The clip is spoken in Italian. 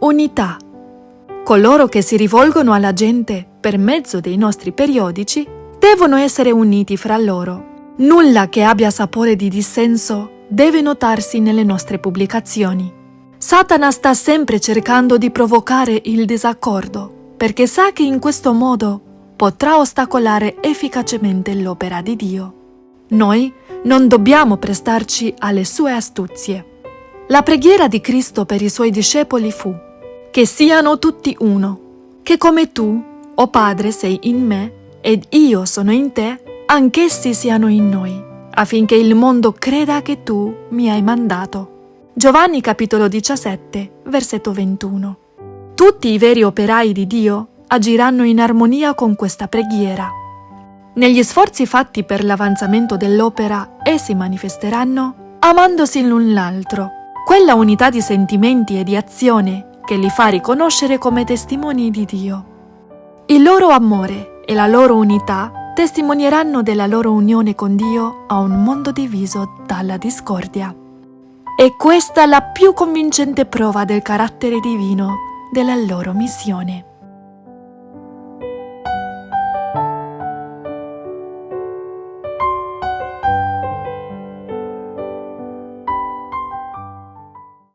Unità. Coloro che si rivolgono alla gente per mezzo dei nostri periodici devono essere uniti fra loro. Nulla che abbia sapore di dissenso deve notarsi nelle nostre pubblicazioni. Satana sta sempre cercando di provocare il disaccordo, perché sa che in questo modo potrà ostacolare efficacemente l'opera di Dio. Noi non dobbiamo prestarci alle sue astuzie. La preghiera di Cristo per i suoi discepoli fu che siano tutti uno, che come tu, o Padre, sei in me ed io sono in te, anch'essi siano in noi, affinché il mondo creda che tu mi hai mandato. Giovanni capitolo 17, versetto 21. Tutti i veri operai di Dio agiranno in armonia con questa preghiera. Negli sforzi fatti per l'avanzamento dell'opera, essi manifesteranno amandosi l'un l'altro, quella unità di sentimenti e di azione che li fa riconoscere come testimoni di Dio. Il loro amore e la loro unità testimonieranno della loro unione con Dio a un mondo diviso dalla discordia. E questa la più convincente prova del carattere divino della loro missione.